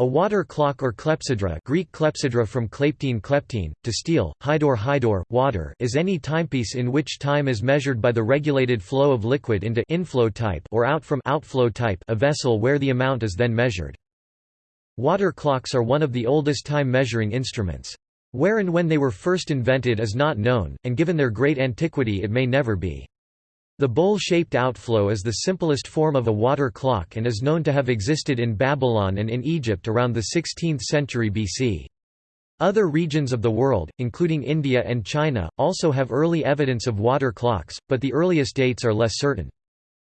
A water clock or clepsydra Greek clepsydra from kleptein kleptein, to steal, hydor hydor, water is any timepiece in which time is measured by the regulated flow of liquid into inflow type or out from outflow type a vessel where the amount is then measured. Water clocks are one of the oldest time measuring instruments. Where and when they were first invented is not known, and given their great antiquity it may never be. The bowl-shaped outflow is the simplest form of a water clock and is known to have existed in Babylon and in Egypt around the 16th century BC. Other regions of the world, including India and China, also have early evidence of water clocks, but the earliest dates are less certain.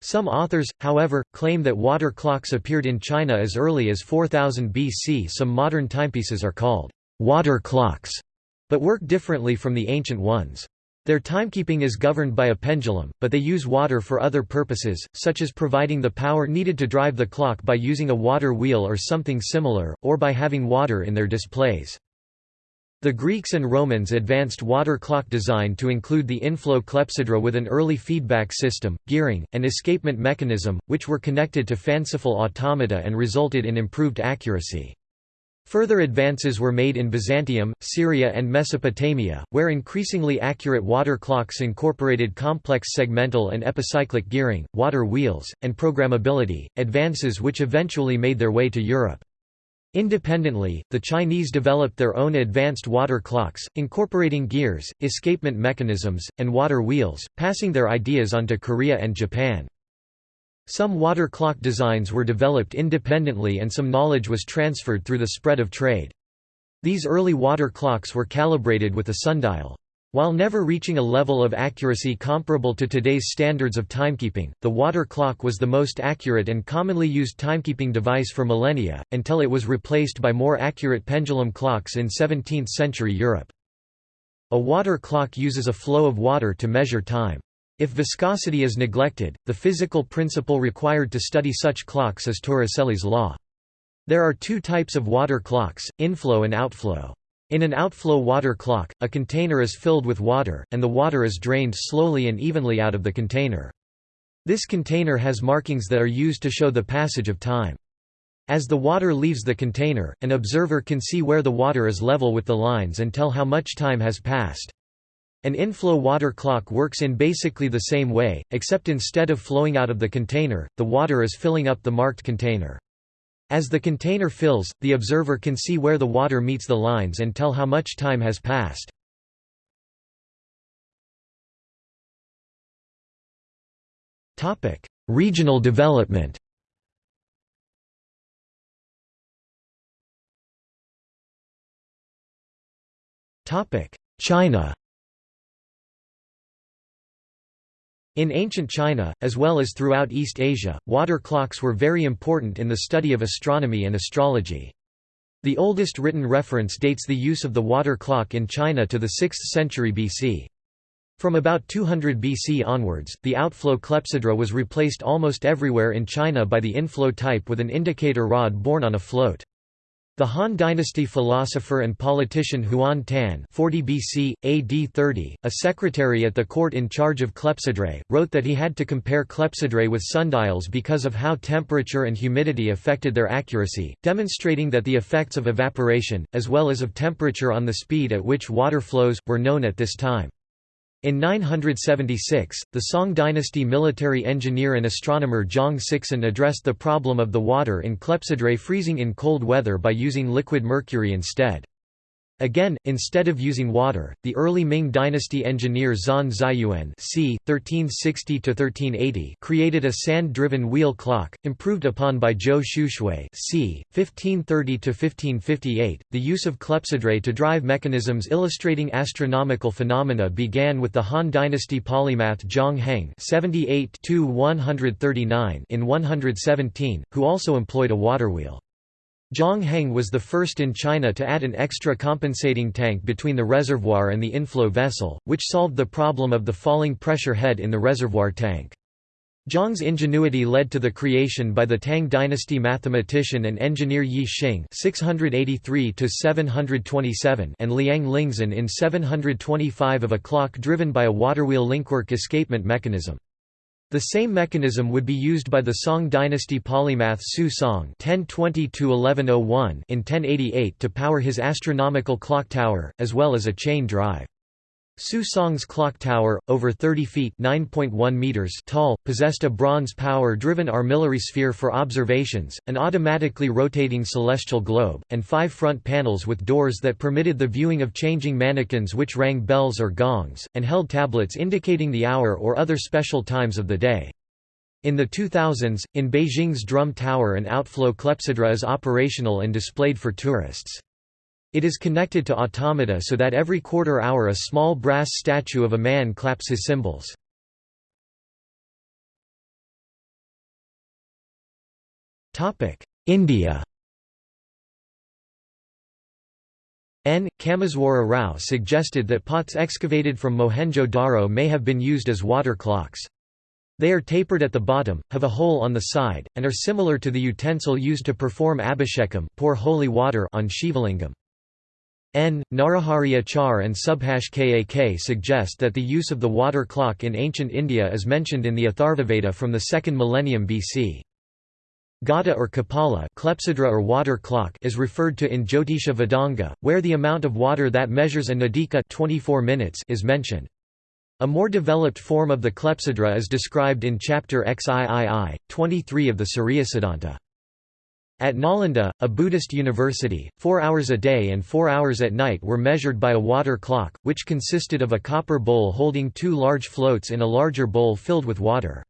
Some authors, however, claim that water clocks appeared in China as early as 4000 BC. Some modern timepieces are called water clocks, but work differently from the ancient ones. Their timekeeping is governed by a pendulum, but they use water for other purposes, such as providing the power needed to drive the clock by using a water wheel or something similar, or by having water in their displays. The Greeks and Romans advanced water clock design to include the inflow clepsydra with an early feedback system, gearing, and escapement mechanism, which were connected to fanciful automata and resulted in improved accuracy. Further advances were made in Byzantium, Syria and Mesopotamia, where increasingly accurate water clocks incorporated complex segmental and epicyclic gearing, water wheels, and programmability, advances which eventually made their way to Europe. Independently, the Chinese developed their own advanced water clocks, incorporating gears, escapement mechanisms, and water wheels, passing their ideas on to Korea and Japan. Some water clock designs were developed independently and some knowledge was transferred through the spread of trade. These early water clocks were calibrated with a sundial. While never reaching a level of accuracy comparable to today's standards of timekeeping, the water clock was the most accurate and commonly used timekeeping device for millennia, until it was replaced by more accurate pendulum clocks in 17th-century Europe. A water clock uses a flow of water to measure time. If viscosity is neglected, the physical principle required to study such clocks is Torricelli's law. There are two types of water clocks, inflow and outflow. In an outflow water clock, a container is filled with water, and the water is drained slowly and evenly out of the container. This container has markings that are used to show the passage of time. As the water leaves the container, an observer can see where the water is level with the lines and tell how much time has passed. An inflow water clock works in basically the same way, except instead of flowing out of the container, the water is filling up the marked container. As the container fills, the observer can see where the water meets the lines and tell how much time has passed. Regional development China In ancient China, as well as throughout East Asia, water clocks were very important in the study of astronomy and astrology. The oldest written reference dates the use of the water clock in China to the 6th century BC. From about 200 BC onwards, the outflow clepsydra was replaced almost everywhere in China by the inflow type with an indicator rod borne on a float. The Han Dynasty philosopher and politician Huan Tan 40 BC, AD 30, a secretary at the court in charge of clepsydrae, wrote that he had to compare clepsydrae with sundials because of how temperature and humidity affected their accuracy, demonstrating that the effects of evaporation, as well as of temperature on the speed at which water flows, were known at this time. In 976, the Song dynasty military engineer and astronomer Zhang Sixun addressed the problem of the water in Clepsydrae freezing in cold weather by using liquid mercury instead. Again, instead of using water, the early Ming dynasty engineer Zhan Ziyuan c. 1360–1380 created a sand-driven wheel clock, improved upon by Zhou Shushui c. 1530–1558. The use of clepsydrae to drive mechanisms illustrating astronomical phenomena began with the Han dynasty polymath Zhang Heng (78–139) in 117, who also employed a water wheel. Zhang Heng was the first in China to add an extra compensating tank between the reservoir and the inflow vessel, which solved the problem of the falling pressure head in the reservoir tank. Zhang's ingenuity led to the creation by the Tang dynasty mathematician and engineer Yi Xing (683–727) and Liang Lingzhen in 725 of a clock driven by a waterwheel linkwork escapement mechanism. The same mechanism would be used by the Song dynasty polymath Su Song (1020–1101) in 1088 to power his astronomical clock tower, as well as a chain drive. Su Song's clock tower, over 30 feet meters tall, possessed a bronze power-driven armillary sphere for observations, an automatically rotating celestial globe, and five front panels with doors that permitted the viewing of changing mannequins which rang bells or gongs, and held tablets indicating the hour or other special times of the day. In the 2000s, in Beijing's Drum Tower an outflow clepsydra is operational and displayed for tourists. It is connected to automata so that every quarter hour a small brass statue of a man claps his cymbals. India N. Kameswara Rao suggested that pots excavated from Mohenjo-Daro may have been used as water clocks. They are tapered at the bottom, have a hole on the side, and are similar to the utensil used to perform abhishekam pour holy water on Shivalingam. N. Narahari Achar and Subhash Kak suggest that the use of the water clock in ancient India is mentioned in the Atharvaveda from the 2nd millennium BC. Gada or Kapala clepsydra or water clock is referred to in Jyotisha Vedanga, where the amount of water that measures a nadika 24 minutes is mentioned. A more developed form of the clepsydra is described in chapter XIII, 23 of the Surya Siddhanta. At Nalanda, a Buddhist university, four hours a day and four hours at night were measured by a water clock, which consisted of a copper bowl holding two large floats in a larger bowl filled with water.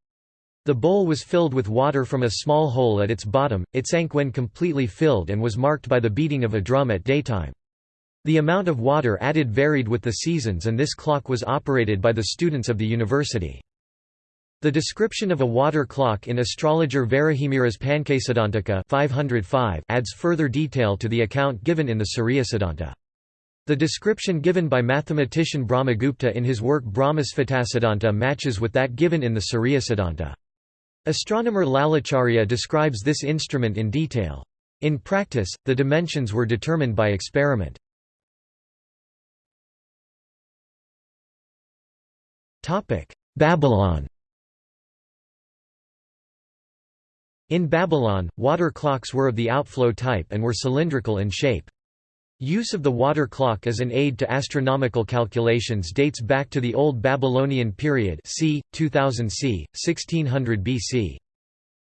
The bowl was filled with water from a small hole at its bottom, it sank when completely filled and was marked by the beating of a drum at daytime. The amount of water added varied with the seasons and this clock was operated by the students of the university. The description of a water clock in astrologer Varahamihira's Pancasiddhantika 505 adds further detail to the account given in the Siddhanta. The description given by mathematician Brahmagupta in his work Brahmasphutasiddhanta matches with that given in the Siddhanta. Astronomer Lalacharya describes this instrument in detail. In practice, the dimensions were determined by experiment. Babylon In Babylon, water clocks were of the outflow type and were cylindrical in shape. Use of the water clock as an aid to astronomical calculations dates back to the Old Babylonian period c. 2000 c. 1600 BC.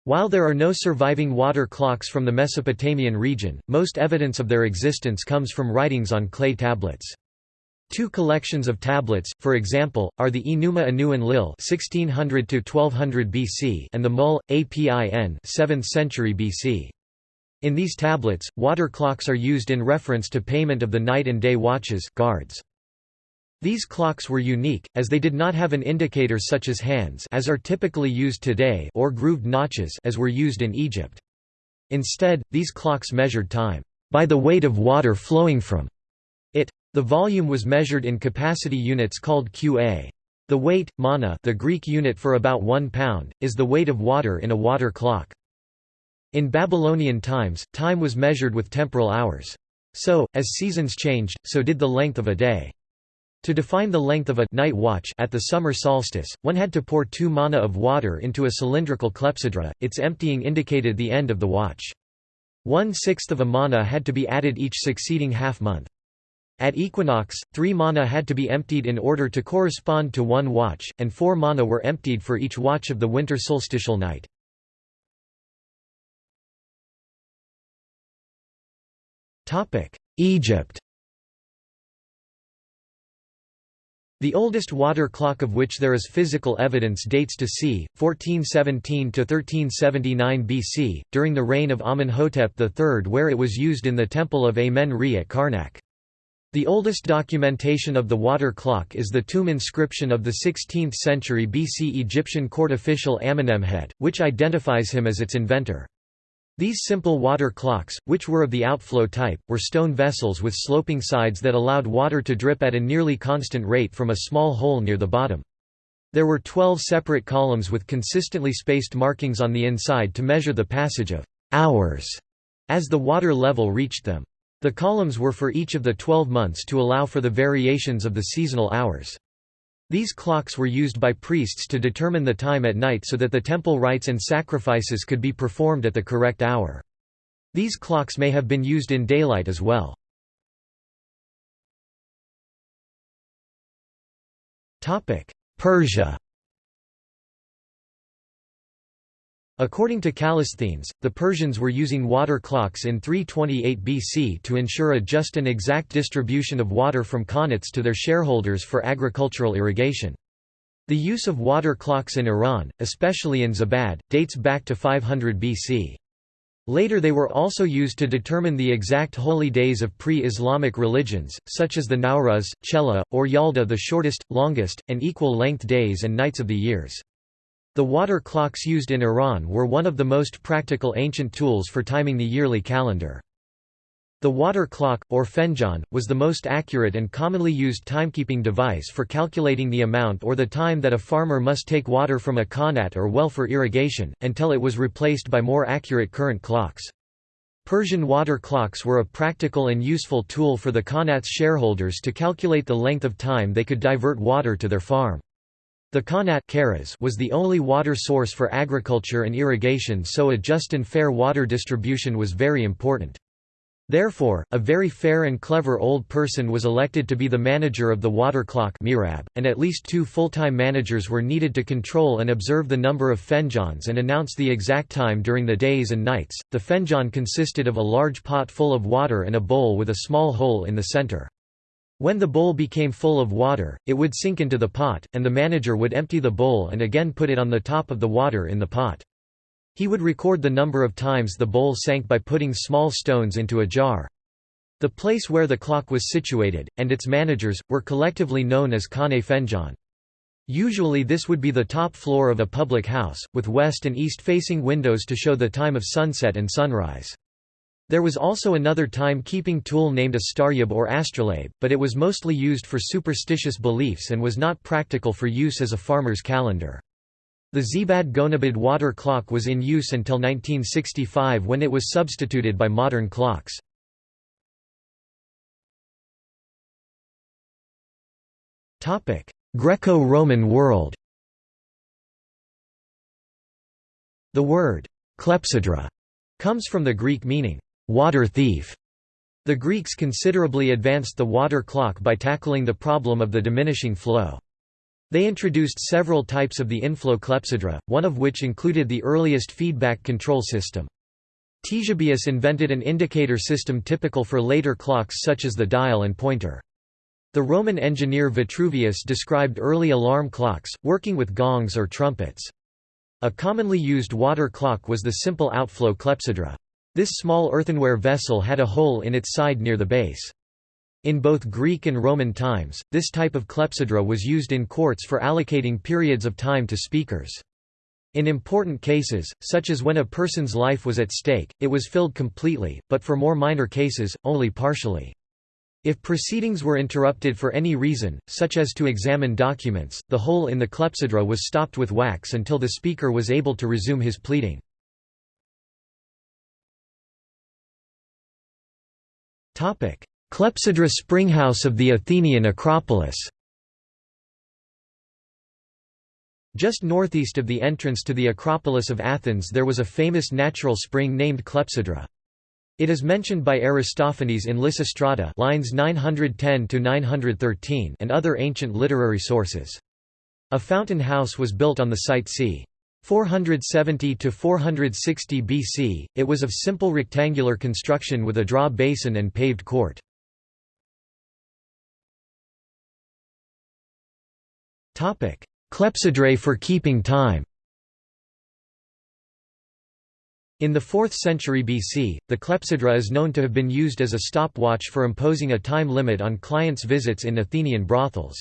While there are no surviving water clocks from the Mesopotamian region, most evidence of their existence comes from writings on clay tablets. Two collections of tablets, for example, are the Enuma Anu Enlil (1600–1200 BC) and the Mul Apin (7th century BC). In these tablets, water clocks are used in reference to payment of the night and day watches guards. These clocks were unique, as they did not have an indicator such as hands as are typically used today or grooved notches as were used in Egypt. Instead, these clocks measured time by the weight of water flowing from it. The volume was measured in capacity units called qa. The weight, mana the Greek unit for about one pound, is the weight of water in a water clock. In Babylonian times, time was measured with temporal hours. So, as seasons changed, so did the length of a day. To define the length of a night watch at the summer solstice, one had to pour two mana of water into a cylindrical clepsydra, its emptying indicated the end of the watch. One-sixth of a mana had to be added each succeeding half-month. At equinox, three mana had to be emptied in order to correspond to one watch, and four mana were emptied for each watch of the winter solstitial night. Egypt The oldest water clock of which there is physical evidence dates to c. 1417–1379 BC, during the reign of Amenhotep III where it was used in the temple of Amen-Re at Karnak. The oldest documentation of the water clock is the tomb inscription of the 16th century BC Egyptian court official Amenemhet, which identifies him as its inventor. These simple water clocks, which were of the outflow type, were stone vessels with sloping sides that allowed water to drip at a nearly constant rate from a small hole near the bottom. There were twelve separate columns with consistently spaced markings on the inside to measure the passage of hours as the water level reached them. The columns were for each of the twelve months to allow for the variations of the seasonal hours. These clocks were used by priests to determine the time at night so that the temple rites and sacrifices could be performed at the correct hour. These clocks may have been used in daylight as well. Persia According to Callisthenes, the Persians were using water clocks in 328 BC to ensure a just and exact distribution of water from qanats to their shareholders for agricultural irrigation. The use of water clocks in Iran, especially in Zibad, dates back to 500 BC. Later they were also used to determine the exact holy days of pre-Islamic religions, such as the Nowruz, Chela, or Yalda the shortest, longest, and equal-length days and nights of the years. The water clocks used in Iran were one of the most practical ancient tools for timing the yearly calendar. The water clock, or fenjan, was the most accurate and commonly used timekeeping device for calculating the amount or the time that a farmer must take water from a qanat or well for irrigation, until it was replaced by more accurate current clocks. Persian water clocks were a practical and useful tool for the qanat's shareholders to calculate the length of time they could divert water to their farm. The Qanat was the only water source for agriculture and irrigation so a just and fair water distribution was very important. Therefore, a very fair and clever old person was elected to be the manager of the water clock mirab, and at least two full-time managers were needed to control and observe the number of fenjans and announce the exact time during the days and nights. The fenjan consisted of a large pot full of water and a bowl with a small hole in the center. When the bowl became full of water, it would sink into the pot, and the manager would empty the bowl and again put it on the top of the water in the pot. He would record the number of times the bowl sank by putting small stones into a jar. The place where the clock was situated, and its managers, were collectively known as Khane Fenjan. Usually this would be the top floor of a public house, with west and east-facing windows to show the time of sunset and sunrise. There was also another time-keeping tool named a staryab or astrolabe, but it was mostly used for superstitious beliefs and was not practical for use as a farmer's calendar. The Zibad Gonabad water clock was in use until 1965 when it was substituted by modern clocks. Greco-Roman world The word «clepsydra» comes from the Greek meaning water thief. The Greeks considerably advanced the water clock by tackling the problem of the diminishing flow. They introduced several types of the inflow clepsydra, one of which included the earliest feedback control system. Ctesibius invented an indicator system typical for later clocks such as the dial and pointer. The Roman engineer Vitruvius described early alarm clocks, working with gongs or trumpets. A commonly used water clock was the simple outflow clepsydra. This small earthenware vessel had a hole in its side near the base. In both Greek and Roman times, this type of clepsydra was used in courts for allocating periods of time to speakers. In important cases, such as when a person's life was at stake, it was filled completely, but for more minor cases, only partially. If proceedings were interrupted for any reason, such as to examine documents, the hole in the clepsydra was stopped with wax until the speaker was able to resume his pleading. Clepsydra Springhouse of the Athenian Acropolis Just northeast of the entrance to the Acropolis of Athens there was a famous natural spring named Clepsydra. It is mentioned by Aristophanes in Lysistrata lines 910 and other ancient literary sources. A fountain house was built on the site c. 470 to 460 BC, it was of simple rectangular construction with a draw basin and paved court. Topic: Clepsydrae for keeping time. In the 4th century BC, the clepsydra is known to have been used as a stopwatch for imposing a time limit on clients' visits in Athenian brothels.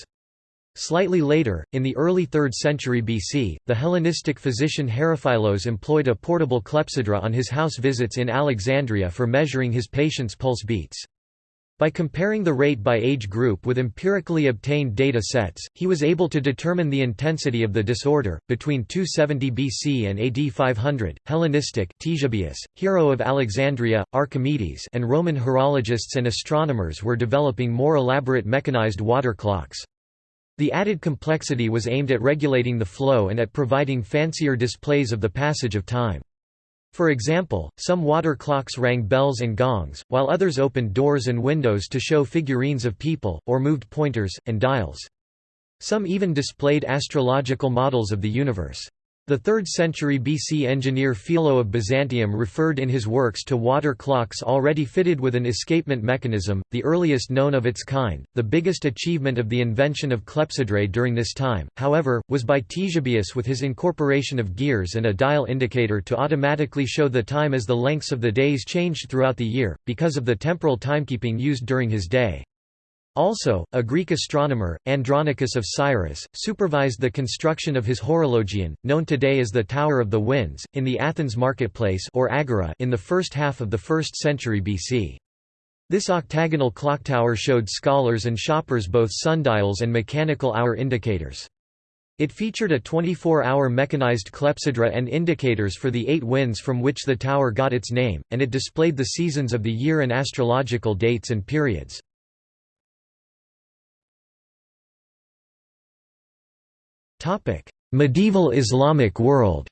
Slightly later, in the early 3rd century BC, the Hellenistic physician Herophilos employed a portable clepsydra on his house visits in Alexandria for measuring his patients' pulse beats. By comparing the rate by age group with empirically obtained data sets, he was able to determine the intensity of the disorder. Between 270 BC and AD 500, Hellenistic Ctesibius, Hero of Alexandria, Archimedes, and Roman horologists and astronomers were developing more elaborate mechanized water clocks. The added complexity was aimed at regulating the flow and at providing fancier displays of the passage of time. For example, some water clocks rang bells and gongs, while others opened doors and windows to show figurines of people, or moved pointers, and dials. Some even displayed astrological models of the universe. The 3rd century BC engineer Philo of Byzantium referred in his works to water clocks already fitted with an escapement mechanism, the earliest known of its kind. The biggest achievement of the invention of clepsydrae during this time, however, was by Ctesibius with his incorporation of gears and a dial indicator to automatically show the time as the lengths of the days changed throughout the year, because of the temporal timekeeping used during his day. Also, a Greek astronomer, Andronicus of Cyrrhus, supervised the construction of his horologion, known today as the Tower of the Winds, in the Athens marketplace or agora in the first half of the 1st century BC. This octagonal clock tower showed scholars and shoppers both sundials and mechanical hour indicators. It featured a 24-hour mechanized clepsydra and indicators for the eight winds from which the tower got its name, and it displayed the seasons of the year and astrological dates and periods. Topic: Medieval Islamic world.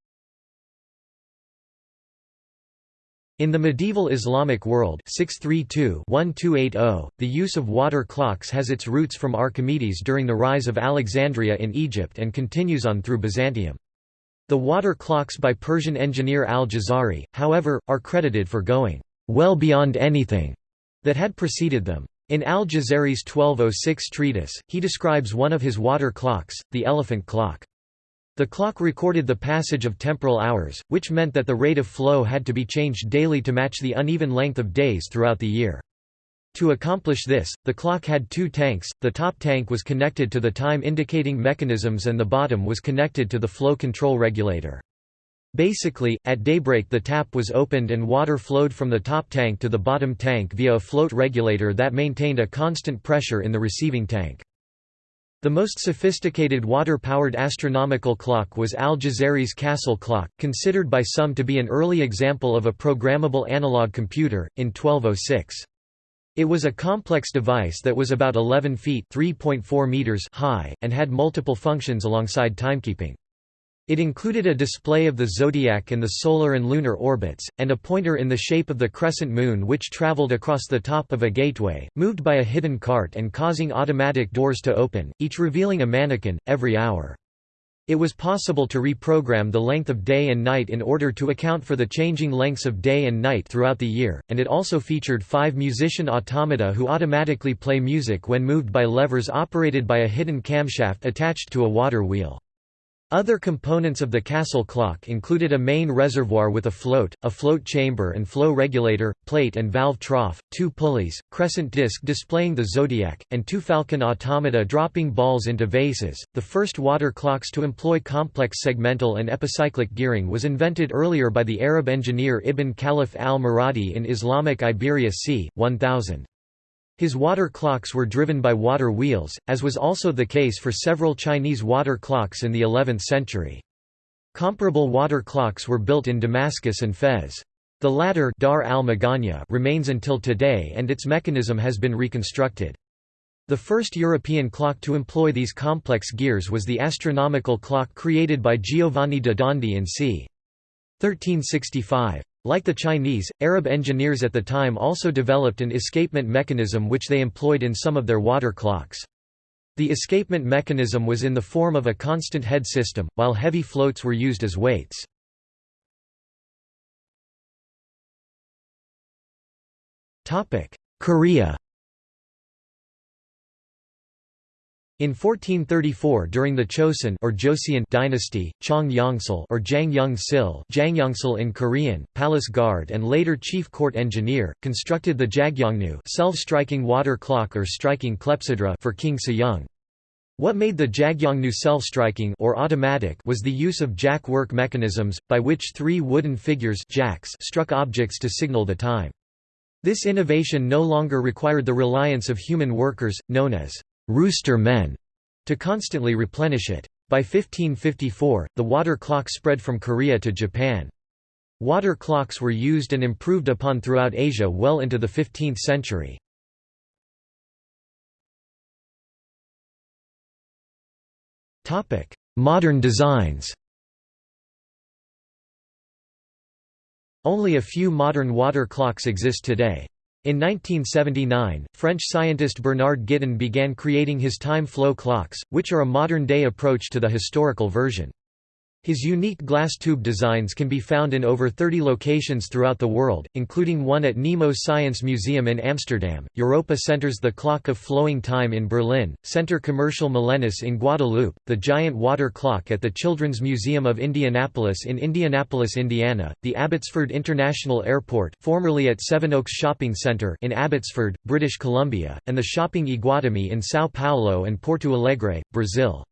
In the medieval Islamic world 632-1280, the use of water clocks has its roots from Archimedes during the rise of Alexandria in Egypt and continues on through Byzantium. The water clocks by Persian engineer al-Jazari, however, are credited for going well beyond anything that had preceded them. In al-Jazari's 1206 treatise, he describes one of his water clocks, the elephant clock. The clock recorded the passage of temporal hours, which meant that the rate of flow had to be changed daily to match the uneven length of days throughout the year. To accomplish this, the clock had two tanks, the top tank was connected to the time indicating mechanisms and the bottom was connected to the flow control regulator. Basically, at daybreak the tap was opened and water flowed from the top tank to the bottom tank via a float regulator that maintained a constant pressure in the receiving tank. The most sophisticated water-powered astronomical clock was Al-Jazari's Castle clock, considered by some to be an early example of a programmable analog computer, in 1206. It was a complex device that was about 11 feet meters high, and had multiple functions alongside timekeeping. It included a display of the zodiac and the solar and lunar orbits, and a pointer in the shape of the crescent moon which traveled across the top of a gateway, moved by a hidden cart and causing automatic doors to open, each revealing a mannequin, every hour. It was possible to reprogram the length of day and night in order to account for the changing lengths of day and night throughout the year, and it also featured five musician automata who automatically play music when moved by levers operated by a hidden camshaft attached to a water wheel. Other components of the castle clock included a main reservoir with a float, a float chamber and flow regulator, plate and valve trough, two pulleys, crescent disc displaying the zodiac, and two falcon automata dropping balls into vases. The first water clocks to employ complex segmental and epicyclic gearing was invented earlier by the Arab engineer Ibn Khalaf al-Muradi in Islamic Iberia c. 1000. His water clocks were driven by water wheels, as was also the case for several Chinese water clocks in the 11th century. Comparable water clocks were built in Damascus and Fez. The latter Dar al remains until today and its mechanism has been reconstructed. The first European clock to employ these complex gears was the astronomical clock created by Giovanni da Dondi in c. 1365. Like the Chinese, Arab engineers at the time also developed an escapement mechanism which they employed in some of their water clocks. The escapement mechanism was in the form of a constant head system, while heavy floats were used as weights. Korea In 1434 during the Chosun or Joseon dynasty, Chong Yongsil or Jang Young-sil Jangyongsil in Korean, palace guard and later chief court engineer, constructed the Jagyongnu self-striking water clock or striking clepsydra for King Sejong. What made the Jagyongnu self-striking or automatic was the use of jack work mechanisms, by which three wooden figures jacks struck objects to signal the time. This innovation no longer required the reliance of human workers, known as rooster men to constantly replenish it. By 1554, the water clock spread from Korea to Japan. Water clocks were used and improved upon throughout Asia well into the 15th century. Modern designs Only a few modern water clocks exist today. In 1979, French scientist Bernard Guitton began creating his time flow clocks, which are a modern-day approach to the historical version. His unique glass tube designs can be found in over 30 locations throughout the world, including one at Nemo Science Museum in Amsterdam, Europa Centers The Clock of Flowing Time in Berlin, Centre Commercial Milenis in Guadeloupe, the Giant Water Clock at the Children's Museum of Indianapolis in Indianapolis, Indiana, the Abbotsford International Airport formerly at Sevenoaks Shopping Centre in Abbotsford, British Columbia, and the Shopping Iguatemi in São Paulo and Porto Alegre, Brazil.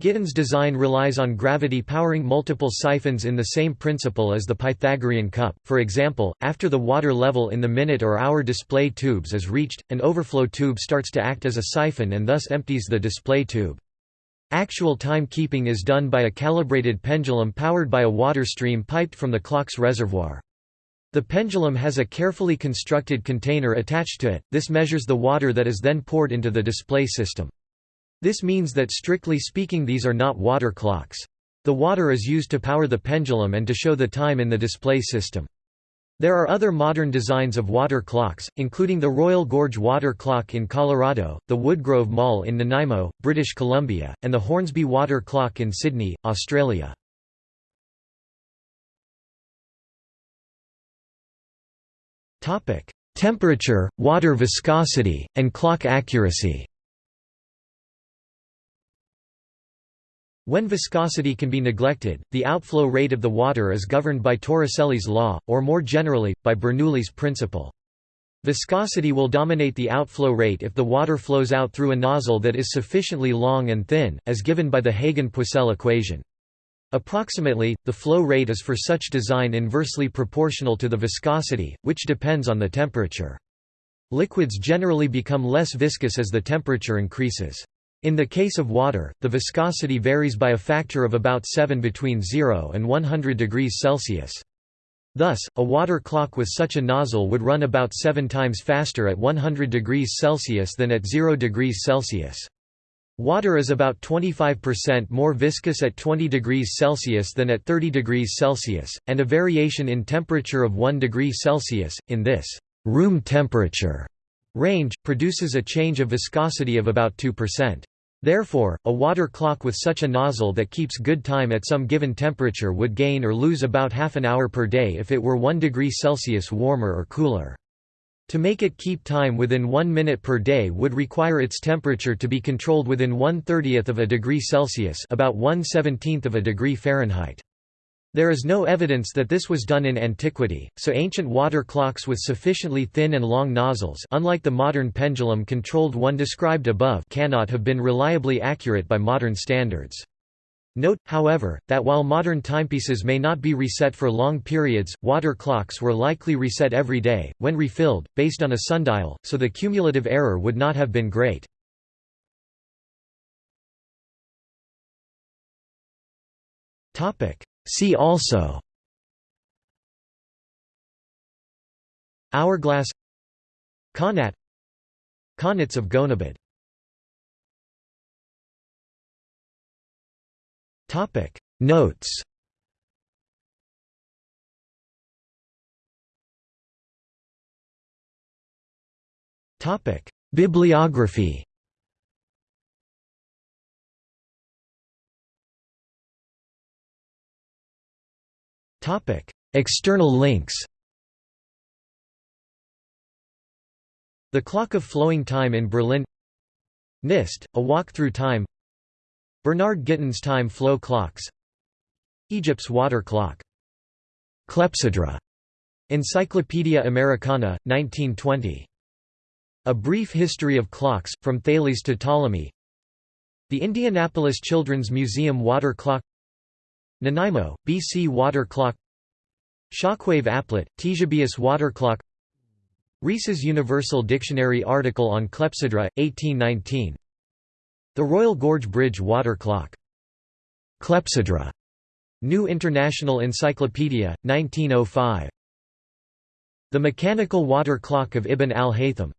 Guitton's design relies on gravity powering multiple siphons in the same principle as the Pythagorean cup, for example, after the water level in the minute or hour display tubes is reached, an overflow tube starts to act as a siphon and thus empties the display tube. Actual time-keeping is done by a calibrated pendulum powered by a water stream piped from the clock's reservoir. The pendulum has a carefully constructed container attached to it, this measures the water that is then poured into the display system. This means that strictly speaking these are not water clocks. The water is used to power the pendulum and to show the time in the display system. There are other modern designs of water clocks, including the Royal Gorge Water Clock in Colorado, the Woodgrove Mall in Nanaimo, British Columbia, and the Hornsby Water Clock in Sydney, Australia. Temperature, water viscosity, and clock accuracy When viscosity can be neglected, the outflow rate of the water is governed by Torricelli's law, or more generally, by Bernoulli's principle. Viscosity will dominate the outflow rate if the water flows out through a nozzle that is sufficiently long and thin, as given by the Hagen-Poiseuille equation. Approximately, the flow rate is for such design inversely proportional to the viscosity, which depends on the temperature. Liquids generally become less viscous as the temperature increases. In the case of water, the viscosity varies by a factor of about 7 between 0 and 100 degrees Celsius. Thus, a water clock with such a nozzle would run about 7 times faster at 100 degrees Celsius than at 0 degrees Celsius. Water is about 25% more viscous at 20 degrees Celsius than at 30 degrees Celsius, and a variation in temperature of 1 degree Celsius, in this room temperature range, produces a change of viscosity of about 2%. Therefore, a water clock with such a nozzle that keeps good time at some given temperature would gain or lose about half an hour per day if it were 1 degree Celsius warmer or cooler. To make it keep time within 1 minute per day would require its temperature to be controlled within 1 30th of a degree Celsius about 1 17th of a degree Fahrenheit. There is no evidence that this was done in antiquity, so ancient water clocks with sufficiently thin and long nozzles unlike the modern pendulum-controlled one described above cannot have been reliably accurate by modern standards. Note, however, that while modern timepieces may not be reset for long periods, water clocks were likely reset every day, when refilled, based on a sundial, so the cumulative error would not have been great. Topic: See also Hourglass Qanat Qanats of Gonabad Topic. Notes Topic. Bibliography External links The Clock of Flowing Time in Berlin NIST, A Walk Through Time Bernard Guitton's Time Flow Clocks Egypt's Water Clock Clepsydra. Encyclopaedia Americana, 1920. A Brief History of Clocks, From Thales to Ptolemy The Indianapolis Children's Museum Water Clock Nanaimo, BC Water Clock Shockwave Applet, Ctesibius Water Clock Rees's Universal Dictionary article on Clepsydra, 1819 The Royal Gorge Bridge Water Clock. Clepsydra. New International Encyclopedia, 1905. The Mechanical Water Clock of Ibn al-Haytham